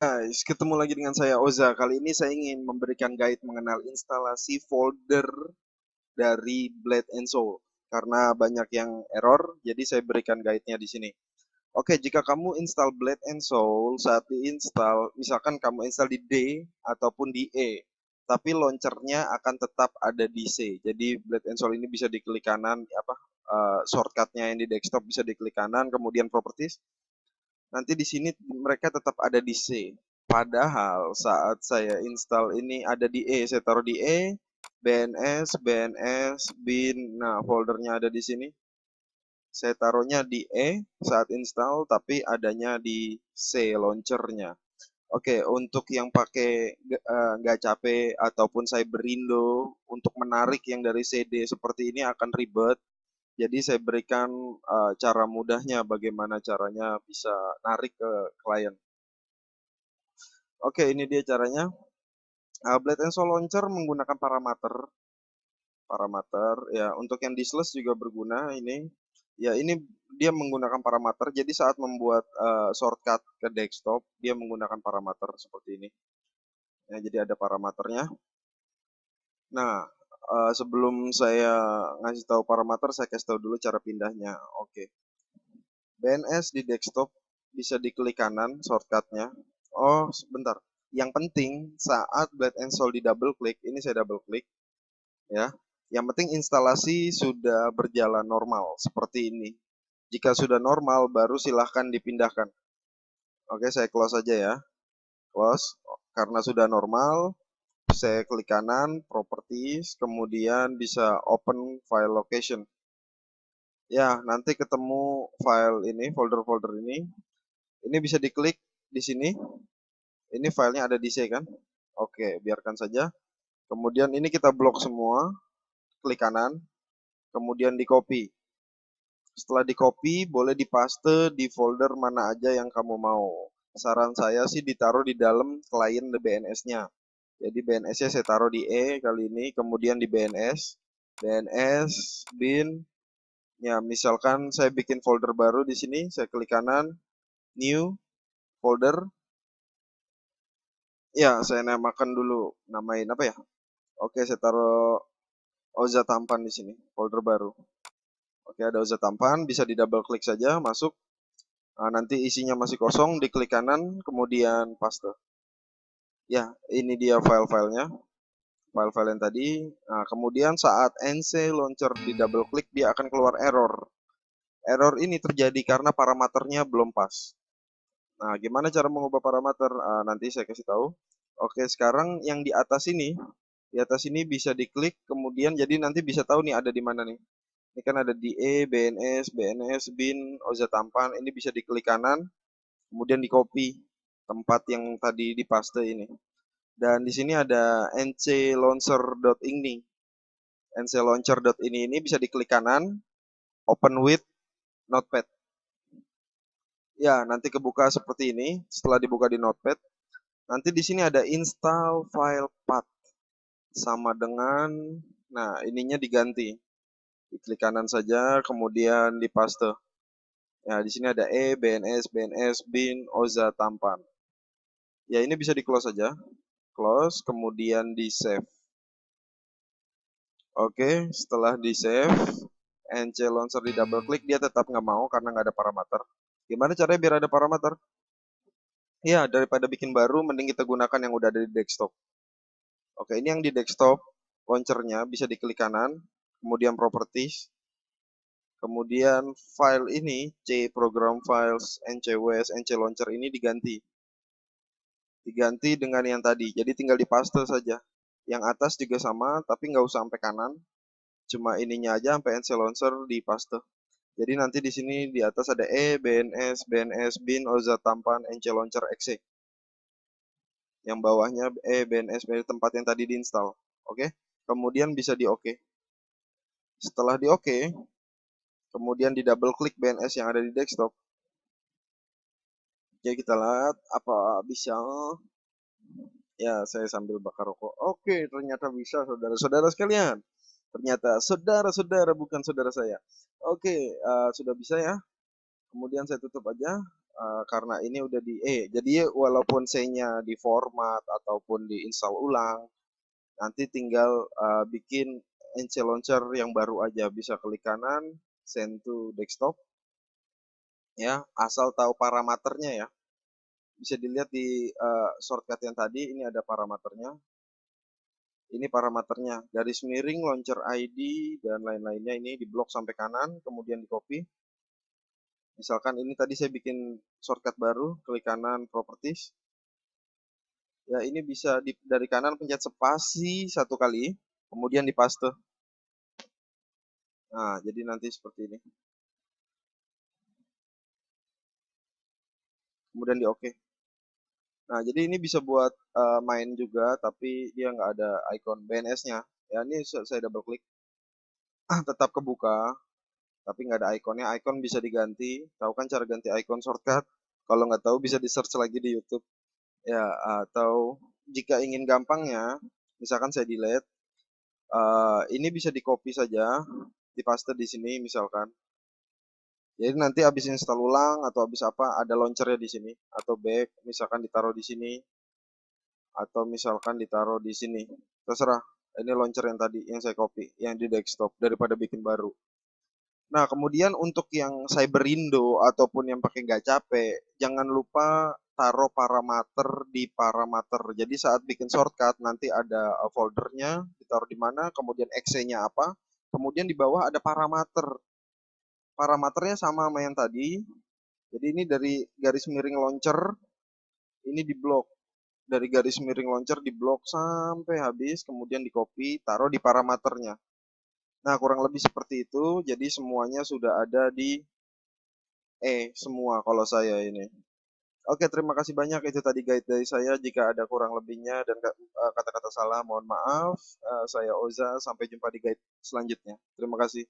Guys, ketemu lagi dengan saya Oza. Kali ini saya ingin memberikan guide mengenal instalasi folder dari Blade and Soul. Karena banyak yang error, jadi saya berikan guide-nya di sini. Oke, jika kamu install Blade and Soul, saat diinstal, misalkan kamu install di D ataupun di E, tapi launchernya akan tetap ada di C. Jadi Blade and Soul ini bisa diklik kanan, apa uh, shortcutnya yang di desktop bisa diklik kanan, kemudian properties, nanti di sini mereka tetap ada di C. Padahal saat saya install ini ada di E, saya taruh di E, BNS, BNS, bin, nah foldernya ada di sini. Saya taruhnya di E saat install, tapi adanya di C launchernya. Oke, untuk yang pakai uh, nggak capek ataupun saya berindo untuk menarik yang dari CD seperti ini akan ribet. Jadi saya berikan uh, cara mudahnya bagaimana caranya bisa narik ke klien. Oke, ini dia caranya. Uh, Blade and Soul Launcher menggunakan parameter. Parameter ya, untuk yang diskless juga berguna ini. Ya, ini dia menggunakan parameter. Jadi saat membuat uh, shortcut ke desktop, dia menggunakan parameter seperti ini. Ya, jadi ada parameternya. Nah, uh, sebelum saya ngasih tahu parameter, saya kasih tahu dulu cara pindahnya. Oke. Okay. BNS di desktop bisa diklik kanan shortcutnya. Oh, sebentar. Yang penting saat Blade and Soul di double klik, ini saya double klik, ya. Yang penting instalasi sudah berjalan normal seperti ini. Jika sudah normal, baru silahkan dipindahkan. Oke, saya close aja ya. Close. Karena sudah normal, saya klik kanan, properties, kemudian bisa open file location. Ya, nanti ketemu file ini, folder-folder ini. Ini bisa diklik di sini. Ini filenya ada di C kan? Oke, biarkan saja. Kemudian ini kita blok semua. Klik kanan. Kemudian di copy. Setelah di copy, boleh dipaste di folder mana aja yang kamu mau. Saran saya sih ditaruh di dalam klien BNS-nya. Jadi BNS-nya saya taruh di E kali ini, kemudian di BNS, BNS, bin, ya misalkan saya bikin folder baru di sini, saya klik kanan, new, folder, ya saya namakan dulu, namain apa ya? Oke, saya taruh Oza Tampan di sini, folder baru. Oke, ada Oza Tampan, bisa di double klik saja, masuk. Nah, nanti isinya masih kosong, diklik kanan, kemudian paste. Ya, ini dia file-filenya. File-file yang tadi. Nah, kemudian saat NC launcher di double klik, dia akan keluar error. Error ini terjadi karena parameternya belum pas. Nah, gimana cara mengubah parameter? Nah, nanti saya kasih tahu. Oke, sekarang yang di atas ini, di atas ini bisa diklik, kemudian jadi nanti bisa tahu nih ada di mana nih. Ini kan ada di E, BNS, BNS, bin, OZA tampan. Ini bisa diklik kanan, kemudian di copy tempat yang tadi dipaste ini. Dan di sini ada nclauncher.ini. nclauncher.ini ini bisa diklik kanan, open with notepad. Ya, nanti kebuka seperti ini. Setelah dibuka di notepad, nanti di sini ada install file path sama dengan nah, ininya diganti. Diklik kanan saja, kemudian dipaste. Ya, di sini ada E, BNS, BNS, bin, OZA, tampan. Ya, ini bisa di-close saja. Close, kemudian di-save. Oke, setelah di-save, NC Launcher di double klik, dia tetap nggak mau karena nggak ada parameter. Gimana caranya biar ada parameter? Ya, daripada bikin baru, mending kita gunakan yang udah ada di desktop. Oke, ini yang di desktop, launchernya bisa diklik kanan, kemudian properties, kemudian file ini, C program files, NCWS, NC Launcher ini diganti diganti dengan yang tadi. Jadi tinggal dipaste saja. Yang atas juga sama, tapi nggak usah sampai kanan. Cuma ininya aja sampai NC Launcher dipaste. Jadi nanti di sini di atas ada E, BNS, BNS, bin, OZA tampan, NC Launcher, exe. Yang bawahnya E, BNS, BNS tempat yang tadi diinstal. Oke. Kemudian bisa di OK. Setelah di OK, kemudian di double klik BNS yang ada di desktop, Oke, kita lihat apa bisa. Ya, saya sambil bakar rokok. Oke, ternyata bisa saudara-saudara sekalian. Ternyata saudara-saudara bukan saudara saya. Oke, uh, sudah bisa ya. Kemudian saya tutup aja. uh, karena ini udah di E. Jadi walaupun C-nya di format ataupun di install ulang, nanti tinggal uh, bikin NC Launcher yang baru aja bisa klik kanan, send to desktop. Ya, asal tahu parameternya ya. Bisa dilihat di uh, shortcut yang tadi, ini ada parameternya. Ini parameternya, garis miring, launcher ID, dan lain-lainnya ini di blok sampai kanan, kemudian di copy. Misalkan ini tadi saya bikin shortcut baru, klik kanan properties. Ya, ini bisa di, dari kanan pencet spasi satu kali, kemudian di paste. Nah, jadi nanti seperti ini. Kemudian di oke. OK. Nah, jadi ini bisa buat uh, main juga, tapi dia nggak ada icon BNS-nya. Ya, ini saya double klik. Ah, tetap kebuka, tapi nggak ada ikonnya. Icon bisa diganti. Tahu kan cara ganti icon shortcut? Kalau nggak tahu bisa di search lagi di YouTube ya atau jika ingin gampangnya misalkan saya delete uh, ini bisa di copy saja di paste di sini misalkan jadi nanti habis install ulang atau habis apa ada launchernya di sini atau back misalkan ditaruh di sini atau misalkan ditaruh di sini terserah ini launcher yang tadi yang saya copy yang di desktop daripada bikin baru Nah, kemudian untuk yang Cyberindo ataupun yang pakai nggak capek, jangan lupa taruh parameter di parameter. Jadi saat bikin shortcut nanti ada uh, foldernya, ditaruh di mana, kemudian exe-nya apa, kemudian di bawah ada parameter. Parameternya sama sama yang tadi. Jadi ini dari garis miring launcher, ini di blok. Dari garis miring launcher di blok sampai habis, kemudian di copy, taruh di parameternya. Nah, kurang lebih seperti itu. Jadi semuanya sudah ada di E semua kalau saya ini. Oke, terima kasih banyak. Itu tadi guide dari saya. Jika ada kurang lebihnya dan eh, kata-kata salah, mohon maaf. Eh, saya Oza. Sampai jumpa di guide selanjutnya. Terima kasih.